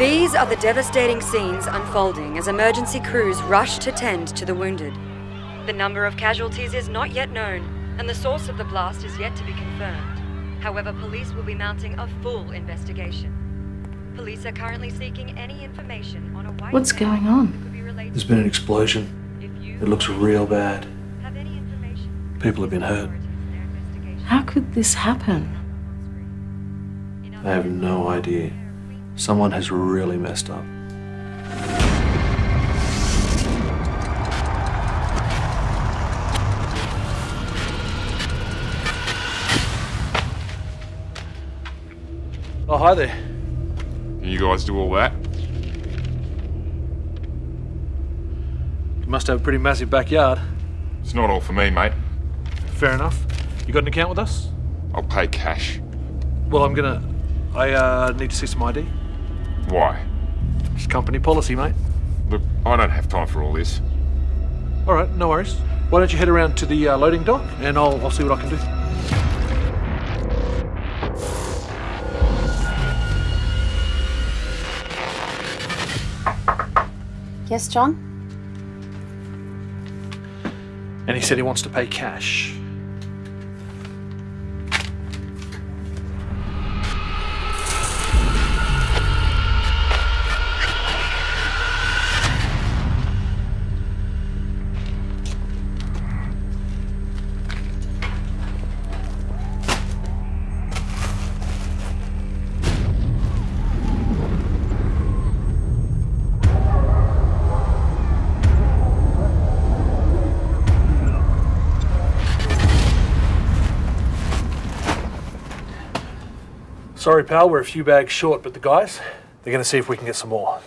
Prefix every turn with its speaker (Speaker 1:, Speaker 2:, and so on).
Speaker 1: These are the devastating scenes unfolding as emergency crews rush to tend to the wounded. The number of casualties is not yet known, and the source of the blast is yet to be confirmed. However, police will be mounting a full investigation. Police are currently seeking any information on a white
Speaker 2: What's going on?
Speaker 1: who could be related
Speaker 3: There's been an explosion. It looks real bad.
Speaker 1: have any information,
Speaker 3: People have been hurt.
Speaker 1: authorities in their investigation.
Speaker 2: How could this happen?
Speaker 3: I have no idea. Someone has really messed up. Oh, hi there.
Speaker 4: You guys do all that?
Speaker 3: You must have a pretty massive backyard.
Speaker 4: It's not all for me, mate.
Speaker 3: Fair enough. You got an account with us?
Speaker 4: I'll pay cash.
Speaker 3: Well, I'm gonna. I uh, need to see some ID.
Speaker 4: Why?
Speaker 3: It's company policy, mate.
Speaker 4: Look, I don't have time for all this.
Speaker 3: All right, no worries. Why don't you head around to the uh, loading dock and I'll, I'll see what I can do.
Speaker 2: Yes, John?
Speaker 3: And he said he wants to pay cash. Sorry, pal, we're a few bags short, but the guys, they're going to see if we can get some more.